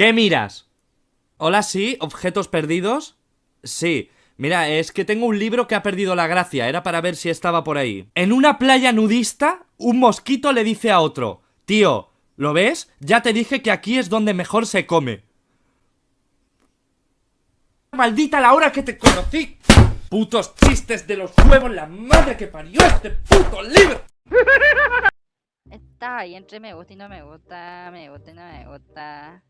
¿Qué miras? Hola, sí, objetos perdidos. Sí, mira, es que tengo un libro que ha perdido la gracia, era para ver si estaba por ahí. En una playa nudista, un mosquito le dice a otro, tío, ¿lo ves? Ya te dije que aquí es donde mejor se come. Maldita la hora que te conocí. Putos chistes de los huevos, la madre que parió este puto libro. Está ahí entre me gusta y no me gusta, me gusta y no me gusta.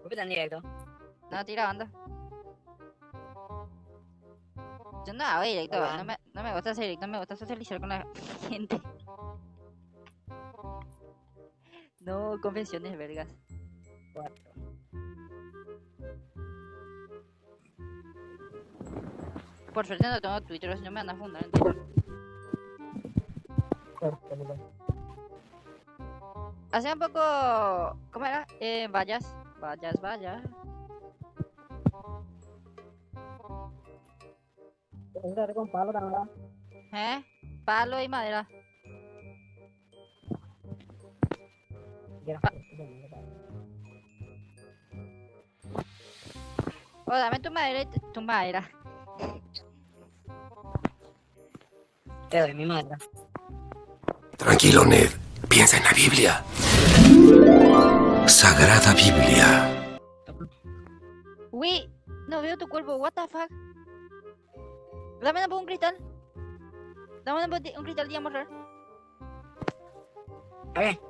¿Por qué tan directo? No, tira onda. Yo no hago directo, no me, no me gusta hacer directo, me gusta socializar con la gente. No, confesiones, vergas. Cuatro. Por suerte no tengo Twitter, si no me van a fundar en. Hace un poco... ¿Cómo era? Eh, vallas. Vallas, vallas. Tengo que darle con palo también. ¿Eh? Palo y madera. Ya. O dame tu madera y tu madera. Te doy mi madre. Tranquilo, Ned. Piensa en la Biblia. Sagrada Biblia. Uy, no veo tu cuerpo, what the fuck. Dame un cristal. Dame un, cristal mostrar. A ver.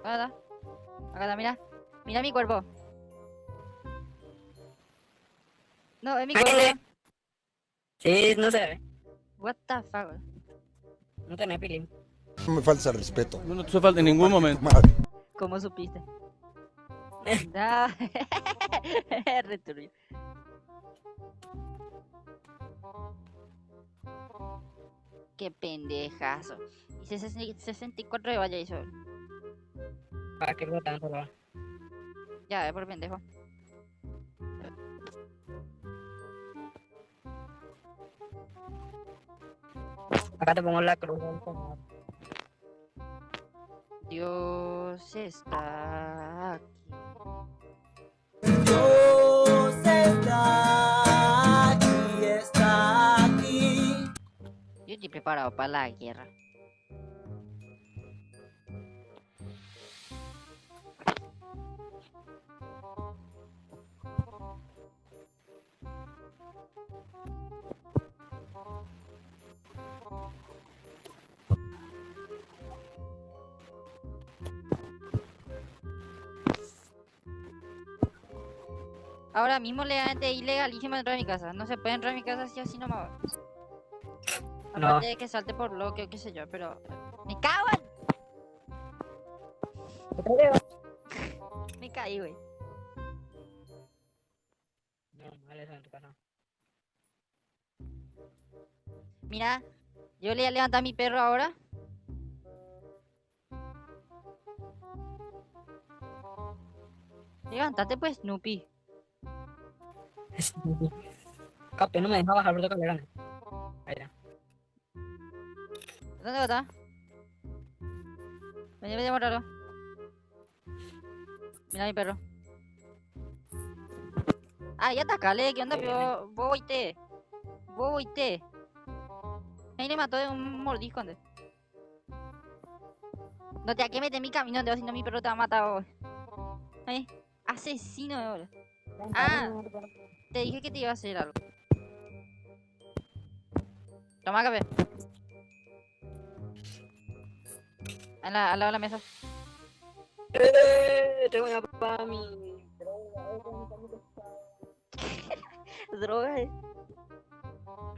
Acá está. Acá está, mira. Mira mi cuerpo. No, es mi cuerpo. Sí, no se ve. What the fuck. No tenés pilín. No me falta respeto. No te falta en ningún momento. Madre. ¿Cómo supiste? Da. Re turbio. Qué pendejazo. Y 64 de valla hizo. ¿Para qué lo tanto? Ya, es por pendejo. Acá te pongo la cruz del Señor. Dios está aquí. Dios está aquí, está aquí. Yo estoy preparado para la guerra. Ahora mismo legalmente ilegalísimo entrar a mi casa. No se puede entrar a mi casa así así nomás. No. Aparte de que salte por bloque o qué sé yo, pero... ¡Me cago en! Me caí, güey. No, vale, en tu casa. Mira, yo le voy a levantar a mi perro ahora. Levántate pues, Snoopy. Capi, no me deja bajar por tu calera. Ahí está. ¿Dónde está? Vení, vení a mostrarlo. Mira mi perro. Ah, ya atacale, ¿qué onda? Oíste. Vos oíste. Ahí le mató de un mordisco antes. No te que meter en mi camino, si no mi perro te va a matar. Ahí. Asesino de ahora. Ah. Te dije que te iba a hacer algo. Toma café. A la, al lado de la mesa. ¡Eh! Te voy a para mi. Droga, eh.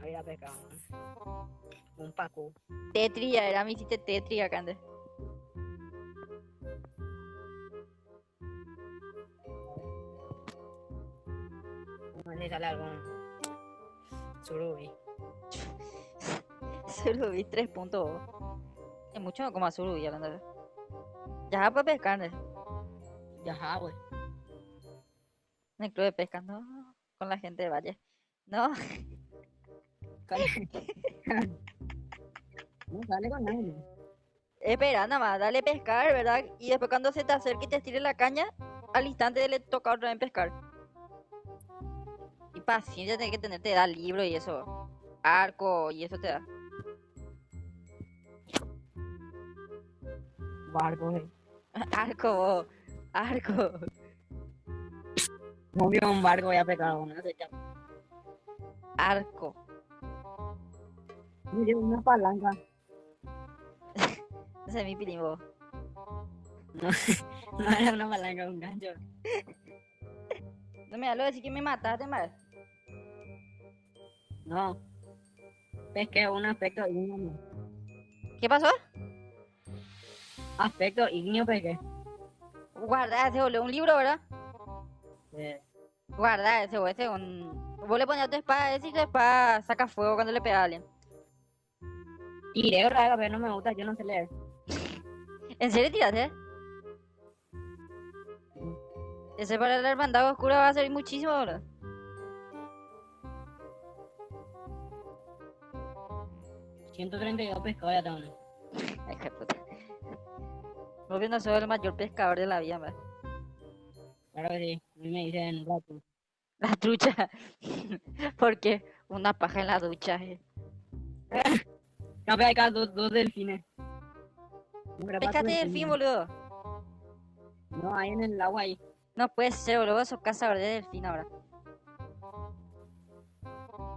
Ahí la pesca. Un paco. Tetria, era mi hiciste Tetria, Cande. Sale algún. Surubi. Surubi 3 puntos. Es mucho como a Surubi, hablando Ya puede pescar, ¿no? Ya, güey. En el club de pesca, no. Con la gente de Valle. No, No sale con nadie. espera, nada más, dale pescar, ¿verdad? Y después cuando se te acerque y te estire la caña, al instante le toca otra vez pescar. Paciencia tenés que tener, te da libro y eso. Arco y eso te da. Barco, eh. Arco, vos, arco. No vio un barco, voy a. No sé qué. Arco. Mire, una palanca. Ese es mi pilimbo. No, no era una palanca, un gancho. No me da lo de decir que me mataste, mal. No. Pesqué un aspecto ignio. ¿Qué pasó? Aspecto ignio pesqué. Guarda ese boludo, un libro, ¿verdad? Eh, Guarda ese, ese, un... Vos le ponías tu espada, ese y tu espada saca fuego cuando le alguien. tiré vez, pero no me gusta, yo no sé leer. ¿En serio tiraste? Ese para la hermandad oscura va a servir muchísimo, boludo. $132 pescados ya tengo. ¿no? Ay, qué puta. No soy el mayor pescador de la vida, man. Claro que sí. A mí me dicen rato. La trucha. Porque una paja en la ducha, eh. Capaz hay acá dos, dos delfines. Pescate delfín, boludo. No, ahí en el agua ahí. No puede ser, boludo. Sos cazador de delfín ahora.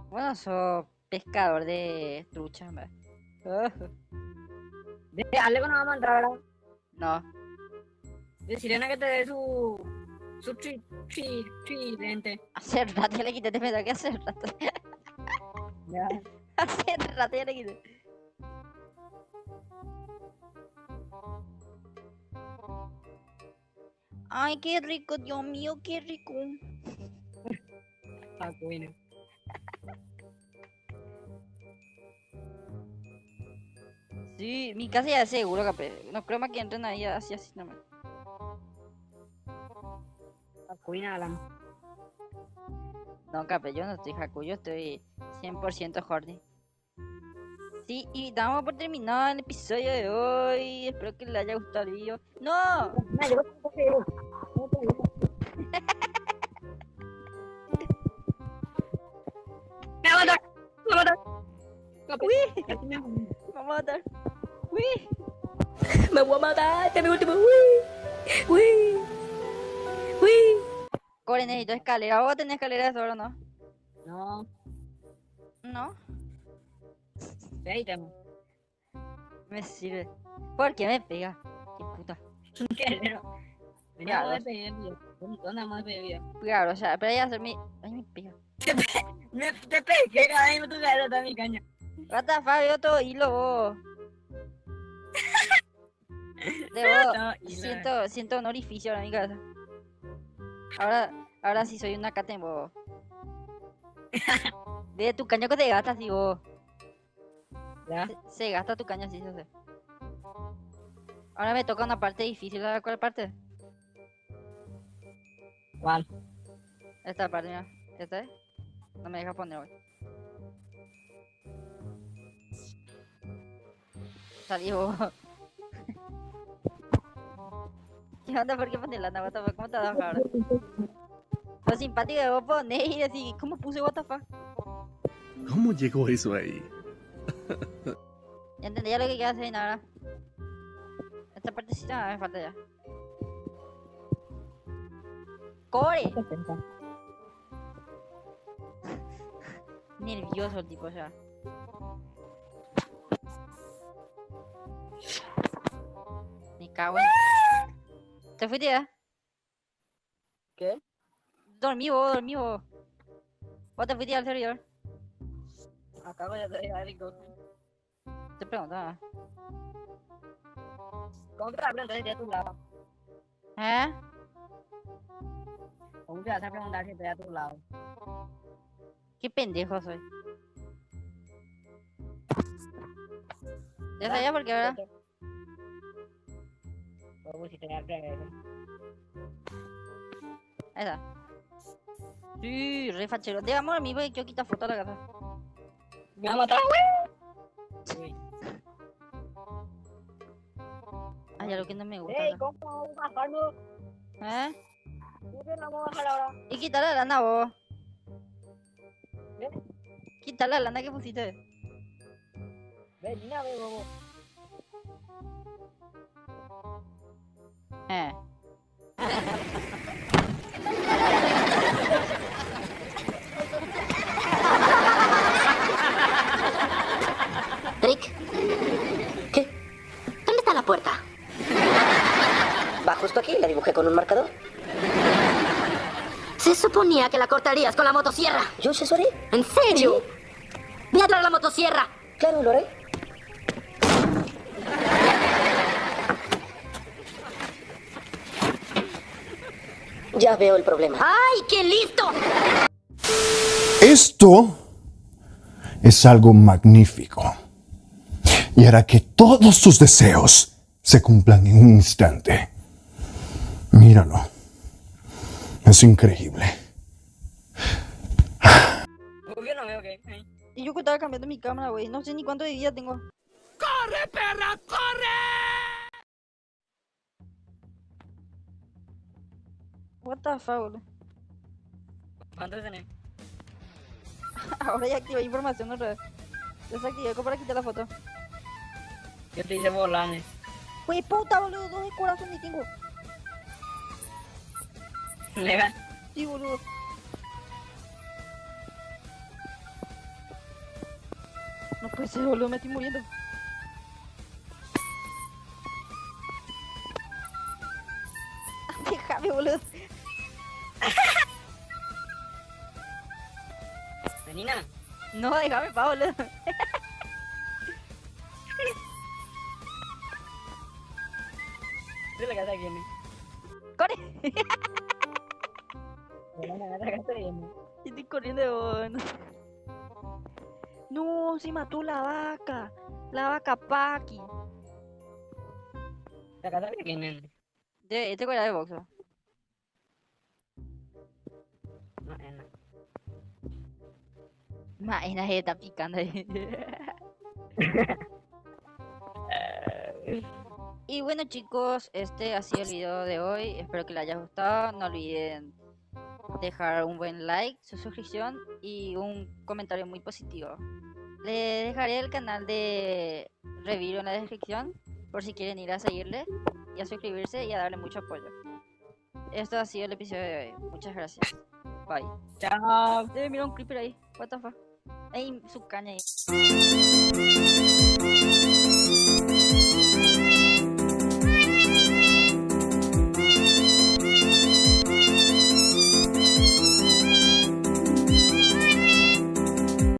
Bueno, sos pescador de trucha, man. De Aleco no vamos a entrar, ¿verdad? No. De Sirena que te dé su. su tri, tri, tridente. Hace rato ya le quité, te pensaba que hace rato. Ya. Hace rato ya le quité. Ay, qué rico, Dios mío, qué rico. Ah, bueno. Sí, mi casa ya es seguro, capé. No creo más que entren ahí así, así nomás. Acuina, Alan. No, capé, yo no estoy Haku, yo estoy 100% horny. Sí, y damos por terminado el episodio de hoy. Espero que les haya gustado el video. ¡No! ¡Me va a matar! ¡Me va a matar! ¡Uy! Me mato. ¡Me va a matar! ¡Uy! Me voy a matar, este es mi último. Uy, uy, uy. Core, necesito escalera. ¿Vos tenés escalera de oro o no? No, No, ve ahí tengo. me sirve. ¿Por qué me pega? Qué puta. Guerrero. Vení, Ya, vamos a video. ¿Dónde vamos a? Claro, o sea, pero ya hacer mi. Ay, me pega. Me te pegué, vez me toca adelantar mi caña. What the fuck, veo todo hilo, vos. Debo, No, siento, siento un orificio ahora en mi cabeza. Ahora, ahora sí soy una caten, vos. De tu caño que te gastas, sí, vos. ¿Ya? Se, se gasta tu caño, sí, se sé. Ahora me toca una parte difícil, ¿sabes cuál parte? ¿Cuál? Esta parte, mira. ¿Esta es? No me deja poner, güey. Salí vos. ¿Qué onda? ¿Por qué pones la what the fuck? ¿Cómo te vas ahora? Lo simpático de vos y decís, ¿cómo puse fuck? ¿Cómo llegó eso ahí? Ya entendí ya lo que quieras hacer ahora. Esta partecita me falta ya. ¡Core! Nervioso el tipo ya. Me cago en... ¿Te fuiste ya? ¿Qué? Dormí vos, dormí vos. ¿Vos te fuiste al servidor? Acabo de dejar rico. Te preguntaba. ¿Cómo te vas a preguntar si estoy a tu lado? ¿Eh? ¿Cómo te vas a preguntar si estoy a tu lado? Qué pendejo soy. Ya sabía por qué ahora. Ahí está. Sí, re fachero. Digamos a mí, voy quiero quitar foto a la casa. ¡Me va a matar, güey! Uy. Hay algo que no me gusta. Ey. ¿cómo vamos a bajarnos? ¿Eh? ¿Cómo que vamos a bajar ahora? Y quita la lana vos. ¿Eh? Quita la lana que pusiste. Ven, vamos. Eh. Rick. ¿Qué? ¿Dónde está la puerta? Va justo aquí, la dibujé con un marcador. Se suponía que la cortarías con la motosierra. ¿Yo se haré? ¿En serio? Voy a traer la motosierra. Claro, lo haré. Ya veo el problema. ¡Ay, qué listo! Esto es algo magnífico. Y hará que todos tus deseos se cumplan en un instante. Míralo. Es increíble. ¿Por qué no veo que? Y yo que estaba cambiando mi cámara, güey. No sé ni cuánto de vida tengo. ¡Corre, perra, corre! What the fuck, boludo. ¿Cuánto tenés? Ahora ya activé información otra vez. Desactivé para quitar la foto. Yo te hice volanes. Güey, puta, boludo. Dos de corazón y tengo. Legal. Sí, boludo. No puede ser, boludo. Me estoy muriendo. No, déjame, pa, boludo. ¿tú la casa quién es? Corre. La casa quién es? Y Estoy corriendo de vos. No, se mató la vaca. La vaca Paki. La casa quién es? De, este era de boxeo. No, eh, no. Maena se está picando ahí. y bueno chicos, este ha sido el video de hoy. Espero que les haya gustado. No olviden dejar un buen like, su suscripción y un comentario muy positivo. Les dejaré el canal de Reviro en la descripción por si quieren ir a seguirle y a suscribirse y a darle mucho apoyo. Esto ha sido el episodio de hoy. Muchas gracias. Bye. Chao. Debe mirar un creeper ahí. What the fuck. Ay, su canela.